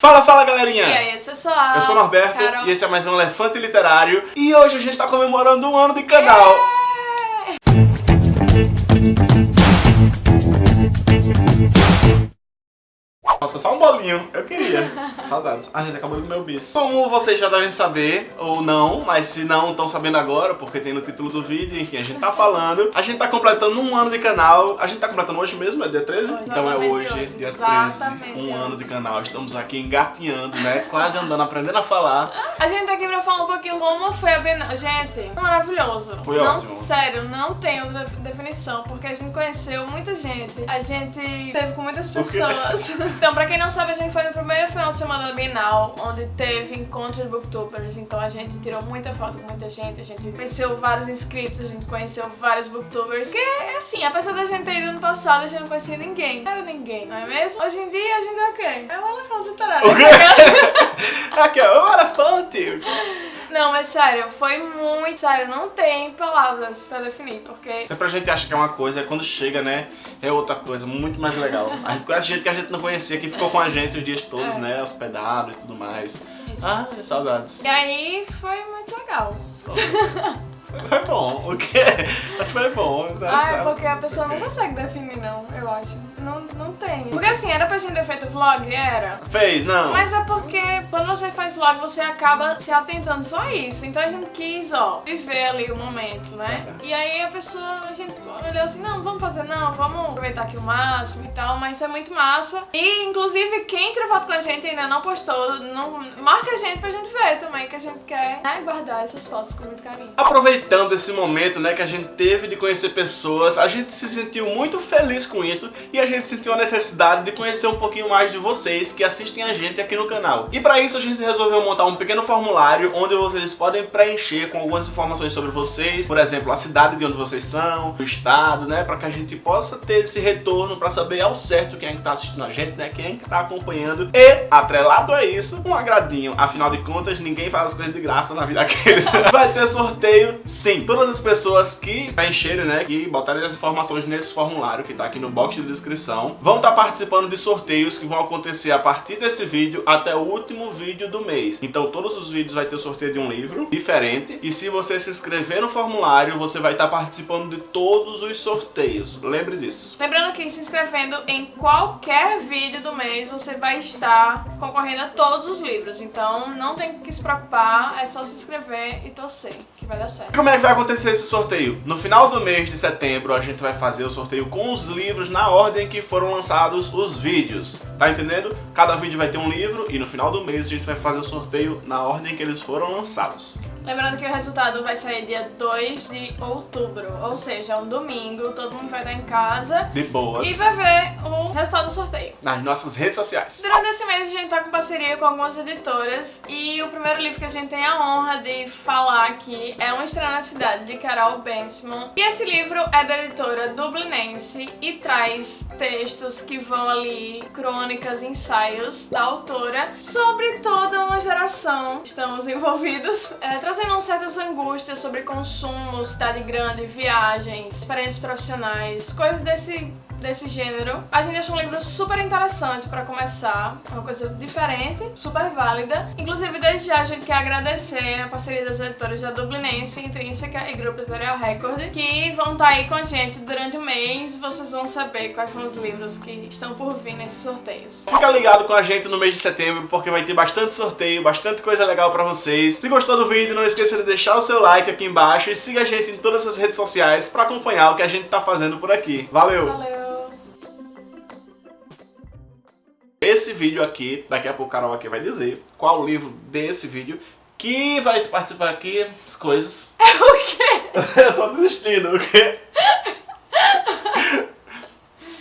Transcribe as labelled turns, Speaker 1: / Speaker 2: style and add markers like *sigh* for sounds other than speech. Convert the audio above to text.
Speaker 1: Fala, fala galerinha!
Speaker 2: E aí, pessoal?
Speaker 1: Eu sou o Norberto
Speaker 2: Carol.
Speaker 1: e esse é mais um Elefante Literário e hoje a gente tá comemorando um ano de canal. Falta só bolinho, eu queria. *laughs* Saudades. A gente acabou de comer o bis. Como vocês já devem saber, ou não, mas se não estão sabendo agora, porque tem no título do vídeo, enfim, a gente tá falando. A gente tá completando um ano de canal. A gente tá completando hoje mesmo, é dia 13?
Speaker 2: Hoje,
Speaker 1: então é hoje,
Speaker 2: hoje,
Speaker 1: dia 13,
Speaker 2: exatamente
Speaker 1: um ano de canal. Estamos aqui engatinhando, né? Quase andando, aprendendo a falar.
Speaker 2: A gente tá aqui pra falar um pouquinho como foi a Bienal. Gente, maravilhoso.
Speaker 1: Foi
Speaker 2: não,
Speaker 1: ótimo.
Speaker 2: Sério, não tenho de- definição, porque a gente conheceu muita gente. A gente teve com muitas pessoas. *laughs* então, pra quem não sabe, a gente foi no primeiro final de semana da Bienal, onde teve encontro de booktubers. Então a gente tirou muita foto com muita gente, a gente conheceu vários inscritos, a gente conheceu vários booktubers. Porque, assim, apesar da gente ter ido ano passado, a gente não conhecia ninguém. Não era ninguém, não é mesmo? Hoje em dia, a gente é o quê? É um elefante literário.
Speaker 1: O quê? *laughs* Aqui, ó, o elefante.
Speaker 2: Não, mas sério, foi muito sério, não tem palavras pra definir, porque
Speaker 1: Sempre a gente acha que é uma coisa, quando chega, né, é outra coisa, muito mais legal. A gente conhece gente que a gente não conhecia, que ficou com a gente os dias todos,
Speaker 2: É.
Speaker 1: né, hospedado e tudo mais.
Speaker 2: Isso.
Speaker 1: Ah, saudades.
Speaker 2: E aí foi muito legal. *laughs*
Speaker 1: Foi bom, o quê? Mas foi bom.
Speaker 2: Ah, é porque a pessoa não consegue definir, não, eu acho. Não, não tem. Porque assim, era pra gente ter feito vlog? Era.
Speaker 1: Fez, não.
Speaker 2: Mas é porque quando você faz vlog, você acaba se atentando só a isso. Então a gente quis, ó, viver ali o momento, né? E aí a pessoa, a gente olhou assim, não, vamos fazer não, vamos aproveitar aqui o máximo e tal, mas isso é muito massa. E inclusive quem tirou foto com a gente ainda não postou, não, marca a gente pra gente ver também, que a gente quer né, guardar essas fotos com muito carinho.
Speaker 1: Aproveitando esse momento, né, que a gente teve de conhecer pessoas, a gente se sentiu muito feliz com isso e a gente sentiu a necessidade de conhecer um pouquinho mais de vocês que assistem a gente aqui no canal. E para isso a gente resolveu montar um pequeno formulário onde vocês podem preencher com algumas informações sobre vocês, por exemplo, a cidade de onde vocês são, o estado, né, para que a gente possa ter esse retorno para saber ao certo quem é que tá assistindo a gente, né, quem é que tá acompanhando e, atrelado a isso, um agradinho. Afinal de contas, ninguém faz as coisas de graça na vida *laughs* daqueles. Vai ter sorteio, sim. Todas as pessoas que preencherem, né, que botarem as informações nesse formulário que tá aqui no box de descrição, vão estar participando de sorteios que vão acontecer a partir desse vídeo até o último vídeo do mês. Então todos os vídeos vai ter sorteio de um livro diferente e se você se inscrever no formulário, você vai estar participando de todos os sorteios. Lembre disso.
Speaker 2: Lembrando que se inscrevendo em qualquer vídeo do mês, você vai estar concorrendo a todos os livros. Então não tem que se preocupar, é só se inscrever e torcer, que vai dar certo.
Speaker 1: Como é que vai acontecer esse sorteio? No final do mês de setembro a gente vai fazer o sorteio com os livros na ordem que foram lançados os vídeos. Tá entendendo? Cada vídeo vai ter um livro e no final do mês a gente vai fazer o sorteio na ordem que eles foram lançados.
Speaker 2: Lembrando que o resultado vai sair dia 2 de outubro, ou seja, um domingo, todo mundo vai estar em casa
Speaker 1: De boas.
Speaker 2: e vai ver o resultado do sorteio.
Speaker 1: Nas nossas redes sociais.
Speaker 2: Durante esse mês a gente tá com parceria com algumas editoras e o primeiro livro que a gente tem a honra de falar aqui é Um Estranho na Cidade, de Carol Bensman. E esse livro é da editora Dublinense e traz textos que vão ali, crônicas, ensaios da autora sobre toda uma geração. Estamos *laughs* envolvidos, é, trazendo certas angústias sobre consumo, cidade grande, viagens, experiências profissionais, coisas desse desse gênero. A gente achou um livro super interessante pra começar, uma coisa diferente, super válida. Inclusive, desde já a gente quer agradecer a parceria das editoras da Dublinense, Intrínseca e Grupo Editorial Record, que vão estar aí com a gente durante o mês. Vocês vão saber quais são os livros que estão por vir nesses sorteios.
Speaker 1: Fica ligado com a gente no mês de setembro, porque vai ter bastante sorteio, bastante coisa legal pra vocês. Se gostou do vídeo, não esqueça de deixar o seu like aqui embaixo e siga a gente em todas as redes sociais pra acompanhar o que a gente tá fazendo por aqui. Valeu!
Speaker 2: Valeu!
Speaker 1: Esse vídeo aqui, daqui a pouco a Carol aqui vai dizer qual o livro desse vídeo que vai participar aqui, as coisas.
Speaker 2: O quê? *laughs*
Speaker 1: Eu tô desistindo, o quê?